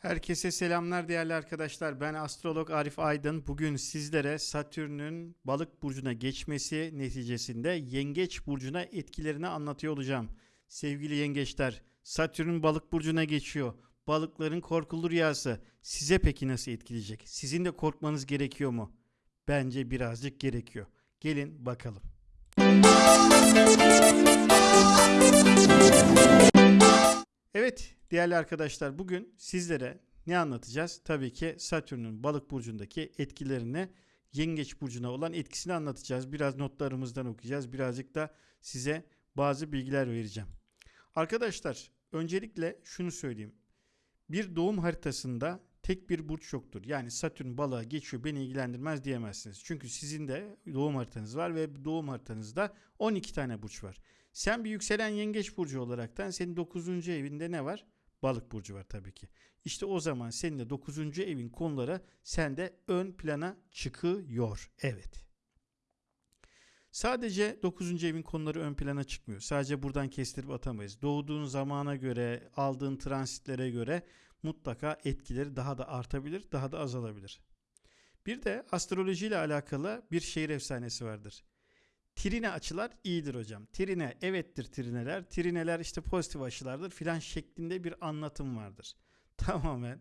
Herkese selamlar değerli arkadaşlar. Ben astrolog Arif Aydın. Bugün sizlere Satürn'ün balık burcuna geçmesi neticesinde yengeç burcuna etkilerini anlatıyor olacağım. Sevgili yengeçler, Satürn balık burcuna geçiyor. Balıkların korkulu rüyası size peki nasıl etkileyecek? Sizin de korkmanız gerekiyor mu? Bence birazcık gerekiyor. Gelin bakalım. Evet değerli arkadaşlar bugün sizlere ne anlatacağız? Tabii ki Satürn'ün balık burcundaki etkilerini yengeç burcuna olan etkisini anlatacağız. Biraz notlarımızdan okuyacağız. Birazcık da size bazı bilgiler vereceğim. Arkadaşlar öncelikle şunu söyleyeyim. Bir doğum haritasında tek bir burç yoktur. Yani Satürn balığa geçiyor beni ilgilendirmez diyemezsiniz. Çünkü sizin de doğum haritanız var ve doğum haritanızda 12 tane burç var. Sen bir yükselen yengeç burcu olaraktan senin 9. evinde ne var? Balık burcu var tabii ki. İşte o zaman senin de 9. evin konuları sende ön plana çıkıyor. Evet. Sadece 9. evin konuları ön plana çıkmıyor. Sadece buradan kestirip atamayız. Doğduğun zamana göre, aldığın transitlere göre mutlaka etkileri daha da artabilir, daha da azalabilir. Bir de astroloji ile alakalı bir şehir efsanesi vardır. Trine açılar iyidir hocam. Trine evettir trineler. Trineler işte pozitif açılardır filan şeklinde bir anlatım vardır. Tamamen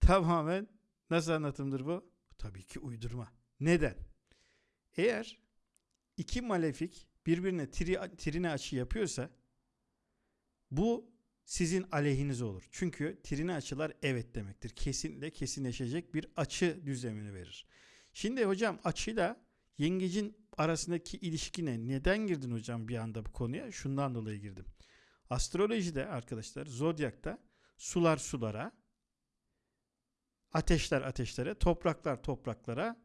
tamamen nasıl anlatımdır bu? Tabii ki uydurma. Neden? Eğer iki malefik birbirine tri, trine açı yapıyorsa bu sizin aleyhiniz olur. Çünkü trine açılar evet demektir. Kesinlikle kesinleşecek bir açı düzlemini verir. Şimdi hocam açıyla yengecin arasındaki ilişkine neden girdin hocam bir anda bu konuya? Şundan dolayı girdim. Astrolojide arkadaşlar zodyakta sular sulara, ateşler ateşlere, topraklar topraklara,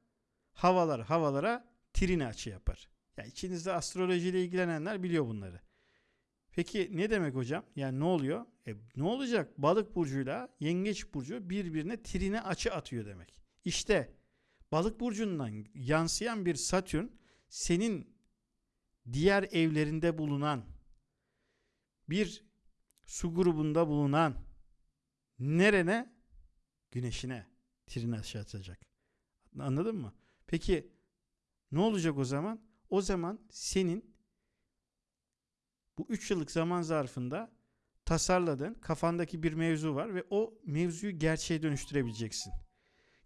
havalar havalara trine açı yapar. Yani içinizde astrolojiyle ilgilenenler biliyor bunları. Peki ne demek hocam? Yani ne oluyor? E, ne olacak? Balık burcuyla yengeç burcu birbirine trine açı atıyor demek. İşte balık burcundan yansıyan bir Satürn senin diğer evlerinde bulunan bir su grubunda bulunan nerene? Güneşine trine aşağı atacak. Anladın mı? Peki ne olacak o zaman? O zaman senin bu 3 yıllık zaman zarfında tasarladığın kafandaki bir mevzu var ve o mevzuyu gerçeğe dönüştürebileceksin.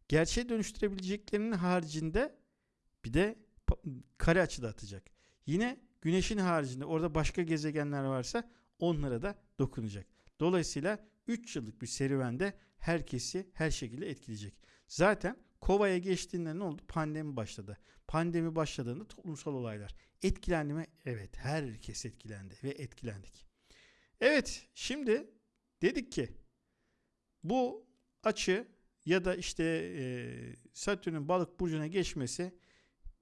Gerçeğe dönüştürebileceklerinin haricinde bir de kare açıda atacak. Yine güneşin haricinde orada başka gezegenler varsa onlara da dokunacak. Dolayısıyla 3 yıllık bir serüvende herkesi her şekilde etkileyecek. Zaten Kova'ya geçtiğinde ne oldu? Pandemi başladı. Pandemi başladığında toplumsal olaylar. Etkilendi mi? Evet herkes etkilendi ve etkilendik. Evet şimdi dedik ki bu açı ya da işte e, Satürn'ün balık burcuna geçmesi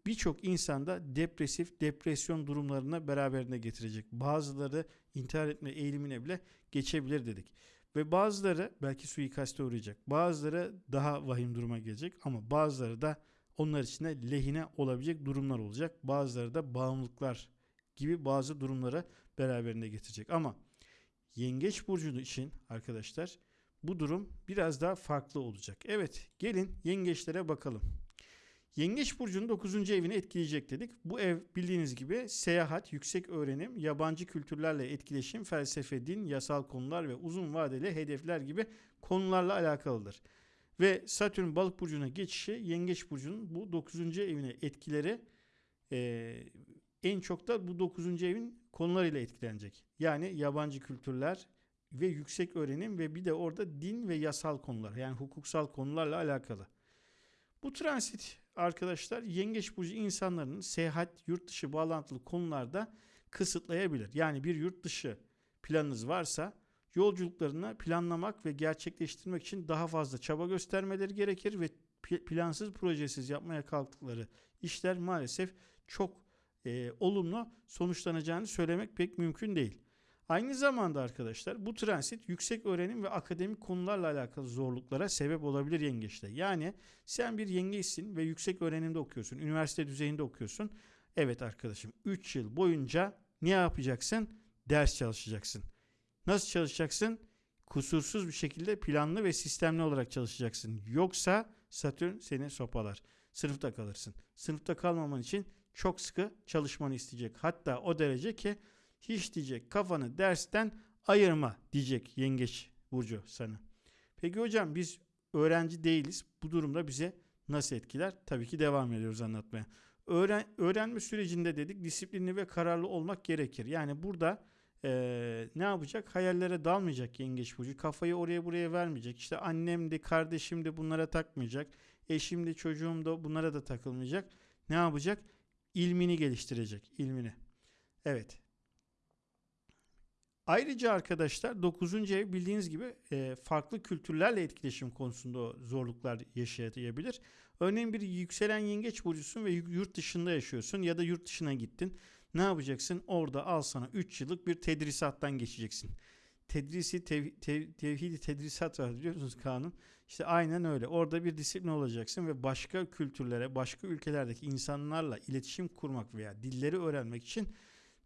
birçok insanda depresif, depresyon durumlarına beraberinde getirecek. Bazıları intihar etme eğilimine bile geçebilir dedik. Ve bazıları belki suikaste uğrayacak. Bazıları daha vahim duruma gelecek ama bazıları da onlar için de lehine olabilecek durumlar olacak. Bazıları da bağımlılıklar gibi bazı durumlara beraberinde getirecek. Ama yengeç burcu için arkadaşlar bu durum biraz daha farklı olacak. Evet gelin yengeçlere bakalım. Yengeç burcunun 9. evini etkileyecek dedik. Bu ev bildiğiniz gibi seyahat, yüksek öğrenim, yabancı kültürlerle etkileşim, felsefe, din, yasal konular ve uzun vadeli hedefler gibi konularla alakalıdır. Ve Satürn balık burcuna geçişi yengeç burcunun bu 9. evine etkileri e, en çok da bu 9. evin konularıyla etkilenecek. Yani yabancı kültürler ve yüksek öğrenim ve bir de orada din ve yasal konular yani hukuksal konularla alakalı. Bu transit arkadaşlar yengeç burcu insanların seyahat, yurt dışı bağlantılı konularda kısıtlayabilir. Yani bir yurt dışı planınız varsa yolculuklarını planlamak ve gerçekleştirmek için daha fazla çaba göstermeleri gerekir ve plansız projesiz yapmaya kalktıkları işler maalesef çok e, olumlu sonuçlanacağını söylemek pek mümkün değil. Aynı zamanda arkadaşlar bu transit yüksek öğrenim ve akademik konularla alakalı zorluklara sebep olabilir yengeçte. Yani sen bir yengeçsin ve yüksek öğrenimde okuyorsun, üniversite düzeyinde okuyorsun. Evet arkadaşım 3 yıl boyunca ne yapacaksın? Ders çalışacaksın. Nasıl çalışacaksın? kusursuz bir şekilde planlı ve sistemli olarak çalışacaksın. Yoksa Satürn seni sopalar. Sınıfta kalırsın. Sınıfta kalmaman için çok sıkı çalışmanı isteyecek. Hatta o derece ki hiç diyecek kafanı dersten ayırma diyecek yengeç burcu sana. Peki hocam biz öğrenci değiliz. Bu durumda bize nasıl etkiler? Tabii ki devam ediyoruz anlatmaya. Öğren, öğrenme sürecinde dedik disiplinli ve kararlı olmak gerekir. Yani burada eee, ne yapacak? Hayallere dalmayacak yengeç burcu. Kafayı oraya buraya vermeyecek. İşte annem de kardeşim de bunlara takmayacak. Eşim de çocuğum da bunlara da takılmayacak. Ne yapacak? İlmini geliştirecek. ilmini. Evet. Ayrıca arkadaşlar 9. ev bildiğiniz gibi e, farklı kültürlerle etkileşim konusunda zorluklar yaşayabilir. Örneğin bir yükselen yengeç burcusun ve yurt dışında yaşıyorsun ya da yurt dışına gittin. Ne yapacaksın? Orada al sana 3 yıllık bir tedrisattan geçeceksin. Tedrisi tev, tev, tevhidi tedrisat var biliyor musunuz kanun? İşte aynen öyle. Orada bir disiplin olacaksın ve başka kültürlere, başka ülkelerdeki insanlarla iletişim kurmak veya dilleri öğrenmek için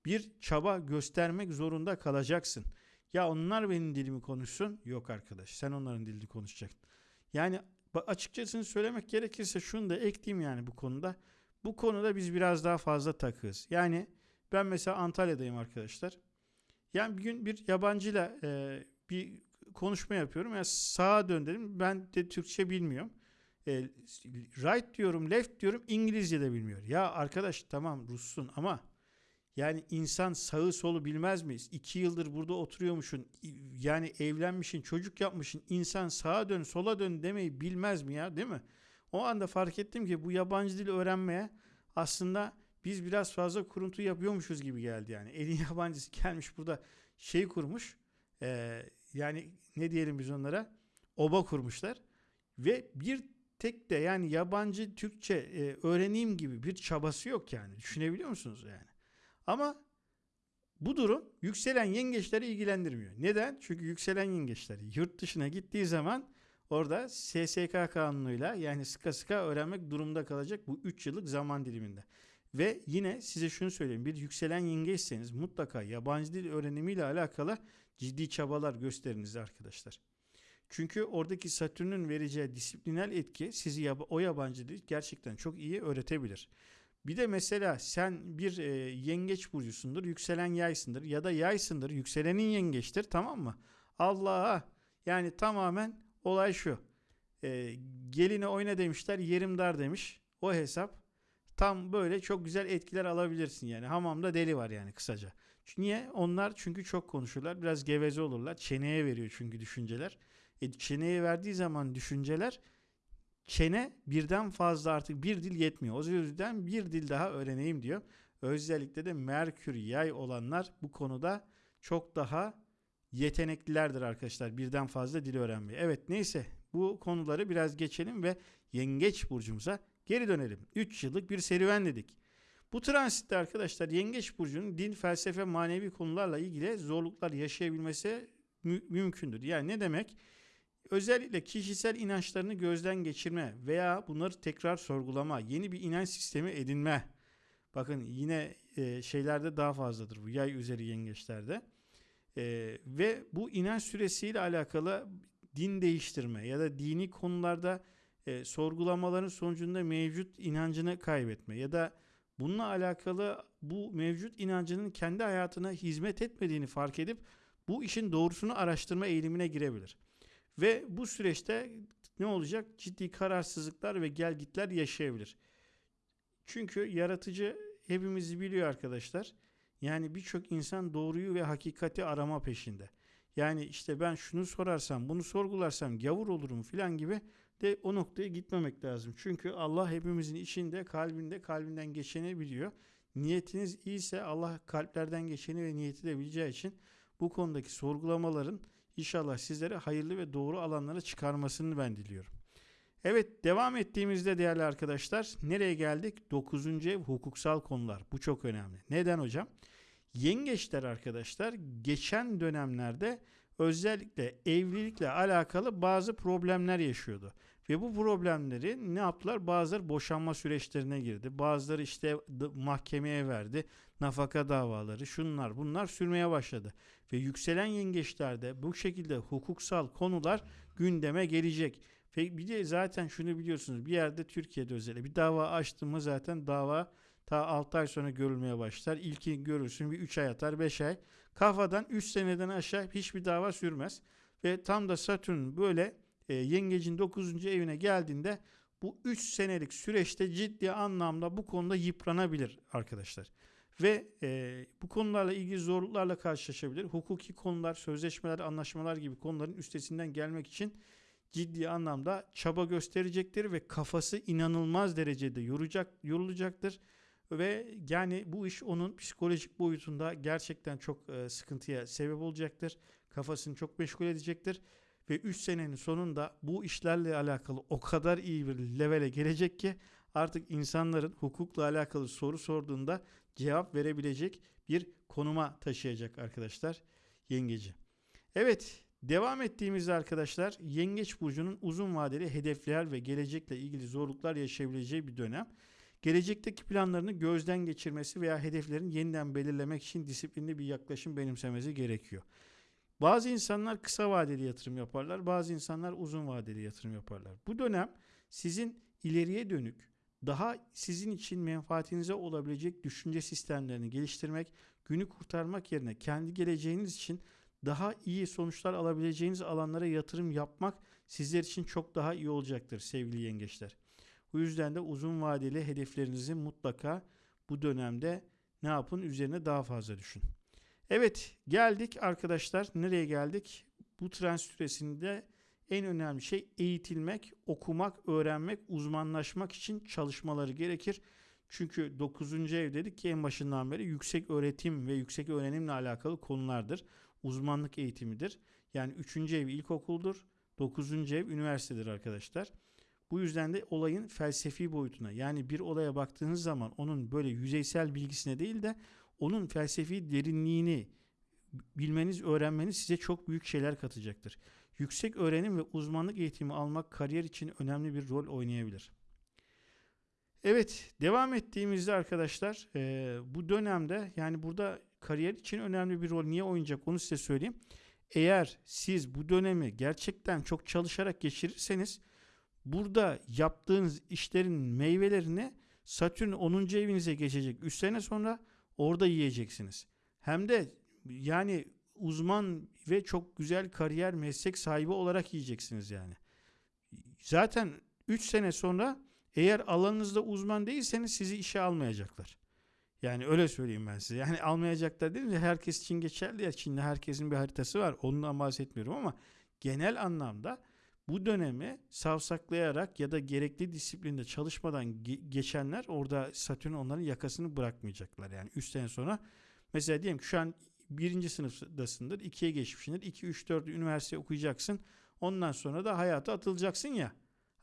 bir çaba göstermek zorunda kalacaksın. Ya onlar benim dilimi konuşsun. Yok arkadaş sen onların dilini konuşacaksın. Yani açıkçası söylemek gerekirse şunu da ekleyeyim yani bu konuda. Bu konuda biz biraz daha fazla takığız. Yani ben mesela Antalya'dayım arkadaşlar. Yani bir gün bir yabancıyla e, bir konuşma yapıyorum. Yani sağa dön dedim. Ben de Türkçe bilmiyorum. E, right diyorum, left diyorum. İngilizce de bilmiyor. Ya arkadaş tamam Russun ama yani insan sağı solu bilmez miyiz? İki yıldır burada oturuyormuşsun. Yani evlenmişsin, çocuk yapmışsın. İnsan sağa dön, sola dön demeyi bilmez mi ya değil mi? O anda fark ettim ki bu yabancı dil öğrenmeye aslında biz biraz fazla kuruntu yapıyormuşuz gibi geldi yani. Elin yabancısı gelmiş burada şey kurmuş. E, yani ne diyelim biz onlara? Oba kurmuşlar. Ve bir tek de yani yabancı Türkçe e, öğreneyim gibi bir çabası yok yani. Düşünebiliyor musunuz yani? Ama bu durum yükselen yengeçleri ilgilendirmiyor. Neden? Çünkü yükselen yengeçleri yurt dışına gittiği zaman orada SSK kanunuyla yani sıka sıka öğrenmek durumda kalacak bu 3 yıllık zaman diliminde. Ve yine size şunu söyleyeyim. Bir yükselen yengeçseniz mutlaka yabancı dil öğrenimiyle alakalı ciddi çabalar gösteriniz arkadaşlar. Çünkü oradaki Satürn'ün vereceği disiplinel etki sizi o yabancı dil gerçekten çok iyi öğretebilir. Bir de mesela sen bir e, yengeç burcusundur, yükselen yaysındır ya da yaysındır, yükselenin yengeçtir tamam mı? Allah'a yani tamamen olay şu. E, geline oyna demişler, yerim dar demiş. O hesap tam böyle çok güzel etkiler alabilirsin yani. Hamamda deli var yani kısaca. Niye? Onlar çünkü çok konuşurlar. Biraz geveze olurlar. Çeneye veriyor çünkü düşünceler. E, çeneye verdiği zaman düşünceler çene birden fazla artık bir dil yetmiyor. O yüzden bir dil daha öğreneyim diyor. Özellikle de Merkür yay olanlar bu konuda çok daha yeteneklilerdir arkadaşlar. Birden fazla dil öğrenmeye. Evet neyse bu konuları biraz geçelim ve yengeç burcumuza geri dönelim. 3 yıllık bir serüven dedik. Bu transitte arkadaşlar Yengeç Burcu'nun din, felsefe, manevi konularla ilgili zorluklar yaşayabilmesi mü- mümkündür. Yani ne demek? Özellikle kişisel inançlarını gözden geçirme veya bunları tekrar sorgulama, yeni bir inanç sistemi edinme. Bakın yine e, şeylerde daha fazladır bu yay üzeri yengeçlerde. E, ve bu inanç süresiyle alakalı din değiştirme ya da dini konularda e, sorgulamaların sonucunda mevcut inancını kaybetme ya da bununla alakalı bu mevcut inancının kendi hayatına hizmet etmediğini fark edip bu işin doğrusunu araştırma eğilimine girebilir. Ve bu süreçte ne olacak? Ciddi kararsızlıklar ve gelgitler yaşayabilir. Çünkü yaratıcı hepimizi biliyor arkadaşlar. Yani birçok insan doğruyu ve hakikati arama peşinde. Yani işte ben şunu sorarsam, bunu sorgularsam gavur olurum filan gibi de o noktaya gitmemek lazım. Çünkü Allah hepimizin içinde, kalbinde, kalbinden geçeni biliyor. Niyetiniz iyiyse Allah kalplerden geçeni ve niyeti de bileceği için bu konudaki sorgulamaların İnşallah sizlere hayırlı ve doğru alanlara çıkarmasını ben diliyorum. Evet devam ettiğimizde değerli arkadaşlar nereye geldik? 9. ev hukuksal konular. Bu çok önemli. Neden hocam? Yengeçler arkadaşlar geçen dönemlerde özellikle evlilikle alakalı bazı problemler yaşıyordu. Ve bu problemleri ne yaptılar? Bazıları boşanma süreçlerine girdi. Bazıları işte mahkemeye verdi. Nafaka davaları, şunlar bunlar sürmeye başladı. Ve yükselen yengeçlerde bu şekilde hukuksal konular gündeme gelecek. Ve bir de zaten şunu biliyorsunuz bir yerde Türkiye'de özellikle bir dava açtın mı zaten dava ta 6 ay sonra görülmeye başlar. İlki görürsün bir 3 ay atar 5 ay. Kafadan 3 seneden aşağı hiçbir dava sürmez. Ve tam da Satürn böyle e, yengecin 9. evine geldiğinde bu 3 senelik süreçte ciddi anlamda bu konuda yıpranabilir arkadaşlar. Ve e, bu konularla ilgili zorluklarla karşılaşabilir. Hukuki konular, sözleşmeler, anlaşmalar gibi konuların üstesinden gelmek için ciddi anlamda çaba gösterecektir ve kafası inanılmaz derecede yoracak, yorulacaktır. Ve yani bu iş onun psikolojik boyutunda gerçekten çok e, sıkıntıya sebep olacaktır. Kafasını çok meşgul edecektir. Ve 3 senenin sonunda bu işlerle alakalı o kadar iyi bir levele gelecek ki artık insanların hukukla alakalı soru sorduğunda cevap verebilecek bir konuma taşıyacak arkadaşlar yengeci. Evet devam ettiğimizde arkadaşlar yengeç burcunun uzun vadeli hedefler ve gelecekle ilgili zorluklar yaşayabileceği bir dönem. Gelecekteki planlarını gözden geçirmesi veya hedeflerin yeniden belirlemek için disiplinli bir yaklaşım benimsemesi gerekiyor. Bazı insanlar kısa vadeli yatırım yaparlar, bazı insanlar uzun vadeli yatırım yaparlar. Bu dönem sizin ileriye dönük daha sizin için menfaatinize olabilecek düşünce sistemlerini geliştirmek, günü kurtarmak yerine kendi geleceğiniz için daha iyi sonuçlar alabileceğiniz alanlara yatırım yapmak sizler için çok daha iyi olacaktır sevgili yengeçler. Bu yüzden de uzun vadeli hedeflerinizi mutlaka bu dönemde ne yapın üzerine daha fazla düşün. Evet geldik arkadaşlar nereye geldik? Bu trans süresinde en önemli şey eğitilmek, okumak, öğrenmek, uzmanlaşmak için çalışmaları gerekir. Çünkü 9. ev dedik ki en başından beri yüksek öğretim ve yüksek öğrenimle alakalı konulardır. Uzmanlık eğitimidir. Yani 3. ev ilkokuldur. 9. ev üniversitedir arkadaşlar. Bu yüzden de olayın felsefi boyutuna yani bir olaya baktığınız zaman onun böyle yüzeysel bilgisine değil de onun felsefi derinliğini bilmeniz, öğrenmeniz size çok büyük şeyler katacaktır. Yüksek öğrenim ve uzmanlık eğitimi almak kariyer için önemli bir rol oynayabilir. Evet, devam ettiğimizde arkadaşlar e, bu dönemde yani burada kariyer için önemli bir rol niye oynayacak onu size söyleyeyim. Eğer siz bu dönemi gerçekten çok çalışarak geçirirseniz burada yaptığınız işlerin meyvelerini Satürn 10. evinize geçecek 3 sene sonra orada yiyeceksiniz. Hem de yani uzman ve çok güzel kariyer meslek sahibi olarak yiyeceksiniz yani. Zaten 3 sene sonra eğer alanınızda uzman değilseniz sizi işe almayacaklar. Yani öyle söyleyeyim ben size. Yani almayacaklar değil mi? Herkes için geçerli ya. Çin'de herkesin bir haritası var. Ondan bahsetmiyorum ama genel anlamda bu dönemi savsaklayarak ya da gerekli disiplinde çalışmadan ge- geçenler orada Satürn onların yakasını bırakmayacaklar. Yani 3 sene sonra mesela diyelim ki şu an birinci sınıftasındır. ikiye geçmişsindir. 2, 3, 4 üniversite okuyacaksın. Ondan sonra da hayata atılacaksın ya.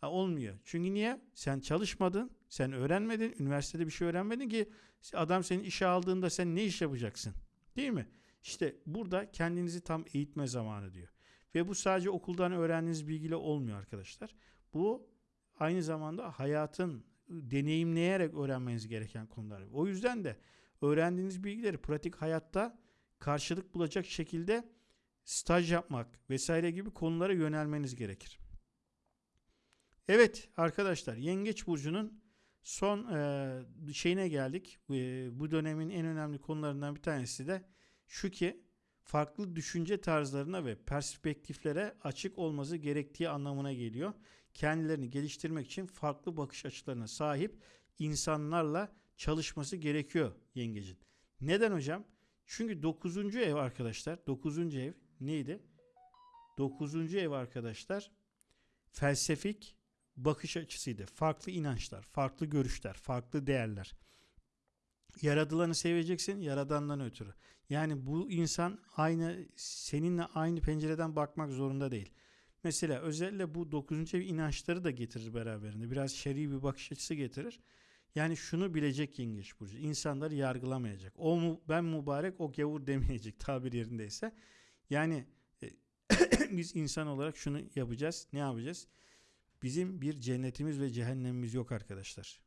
Ha, olmuyor. Çünkü niye? Sen çalışmadın, sen öğrenmedin, üniversitede bir şey öğrenmedin ki adam seni işe aldığında sen ne iş yapacaksın? Değil mi? İşte burada kendinizi tam eğitme zamanı diyor. Ve bu sadece okuldan öğrendiğiniz bilgiyle olmuyor arkadaşlar. Bu aynı zamanda hayatın deneyimleyerek öğrenmeniz gereken konular. O yüzden de öğrendiğiniz bilgileri pratik hayatta karşılık bulacak şekilde staj yapmak vesaire gibi konulara yönelmeniz gerekir. Evet arkadaşlar Yengeç Burcu'nun son e, şeyine geldik. E, bu dönemin en önemli konularından bir tanesi de şu ki farklı düşünce tarzlarına ve perspektiflere açık olması gerektiği anlamına geliyor. Kendilerini geliştirmek için farklı bakış açılarına sahip insanlarla çalışması gerekiyor yengecin. Neden hocam? Çünkü 9. ev arkadaşlar, 9. ev neydi? 9. ev arkadaşlar felsefik bakış açısıydı. Farklı inançlar, farklı görüşler, farklı değerler. Yaradılanı seveceksin yaradandan ötürü. Yani bu insan aynı seninle aynı pencereden bakmak zorunda değil. Mesela özellikle bu 9. ev inançları da getirir beraberinde. Biraz şer'i bir bakış açısı getirir. Yani şunu bilecek yengeç burcu. İnsanları yargılamayacak. O mu ben mübarek o gavur demeyecek tabir yerindeyse. Yani e, biz insan olarak şunu yapacağız. Ne yapacağız? Bizim bir cennetimiz ve cehennemimiz yok arkadaşlar.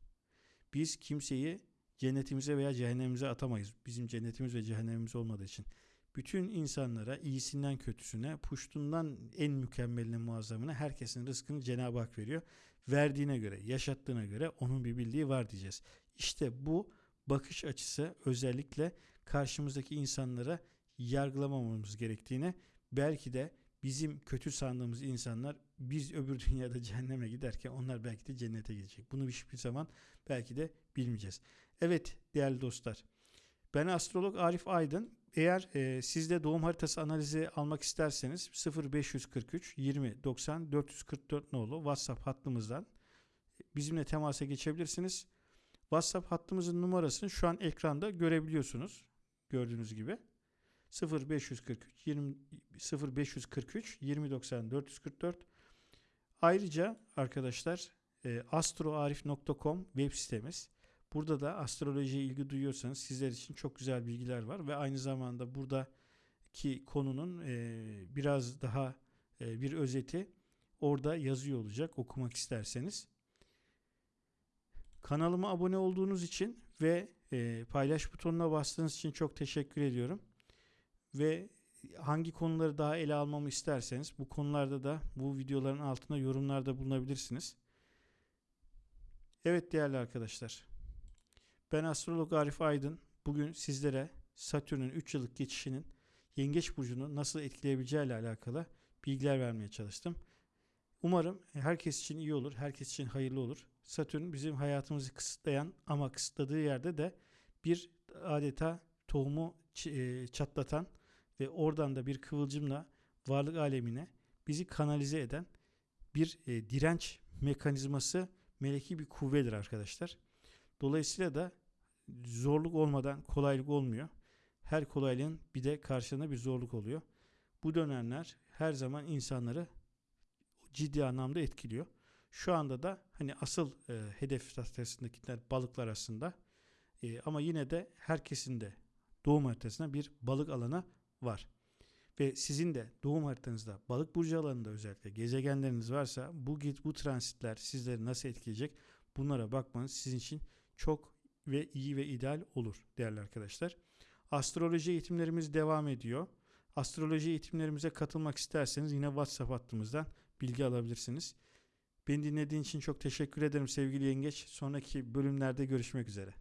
Biz kimseyi cennetimize veya cehennemimize atamayız. Bizim cennetimiz ve cehennemimiz olmadığı için. Bütün insanlara iyisinden kötüsüne, puştundan en mükemmeline muazzamına herkesin rızkını Cenab-ı Hak veriyor. Verdiğine göre, yaşattığına göre onun bir bildiği var diyeceğiz. İşte bu bakış açısı özellikle karşımızdaki insanlara yargılamamamız gerektiğine belki de bizim kötü sandığımız insanlar biz öbür dünyada cehenneme giderken onlar belki de cennete gidecek. Bunu hiçbir zaman belki de bilmeyeceğiz. Evet değerli dostlar. Ben astrolog Arif Aydın. Eğer e, siz de doğum haritası analizi almak isterseniz 0543 20 90 444 nolu WhatsApp hattımızdan bizimle temasa geçebilirsiniz. WhatsApp hattımızın numarasını şu an ekranda görebiliyorsunuz. Gördüğünüz gibi. 0543 20 0543 2090 444 Ayrıca arkadaşlar e, astroarif.com web sitemiz. Burada da astrolojiye ilgi duyuyorsanız sizler için çok güzel bilgiler var ve aynı zamanda buradaki konunun e, biraz daha e, bir özeti orada yazıyor olacak okumak isterseniz. Kanalıma abone olduğunuz için ve e, paylaş butonuna bastığınız için çok teşekkür ediyorum. Ve hangi konuları daha ele almamı isterseniz bu konularda da bu videoların altına yorumlarda bulunabilirsiniz. Evet değerli arkadaşlar. Ben astrolog Arif Aydın. Bugün sizlere Satürn'ün 3 yıllık geçişinin Yengeç burcunu nasıl etkileyebileceği ile alakalı bilgiler vermeye çalıştım. Umarım herkes için iyi olur, herkes için hayırlı olur. Satürn bizim hayatımızı kısıtlayan ama kısıtladığı yerde de bir adeta tohumu e, çatlatan ve oradan da bir kıvılcımla varlık alemine bizi kanalize eden bir e, direnç mekanizması meleki bir kuvvedir arkadaşlar. Dolayısıyla da zorluk olmadan kolaylık olmuyor. Her kolaylığın bir de karşılığında bir zorluk oluyor. Bu dönemler her zaman insanları ciddi anlamda etkiliyor. Şu anda da hani asıl e, hedef tahtasındakiler balıklar aslında. E, ama yine de herkesin de doğum haritasında bir balık alanı var. Ve sizin de doğum haritanızda balık burcu alanında özellikle gezegenleriniz varsa bu git bu transitler sizleri nasıl etkileyecek bunlara bakmanız sizin için çok ve iyi ve ideal olur değerli arkadaşlar. Astroloji eğitimlerimiz devam ediyor. Astroloji eğitimlerimize katılmak isterseniz yine WhatsApp hattımızdan bilgi alabilirsiniz. Beni dinlediğin için çok teşekkür ederim sevgili yengeç. Sonraki bölümlerde görüşmek üzere.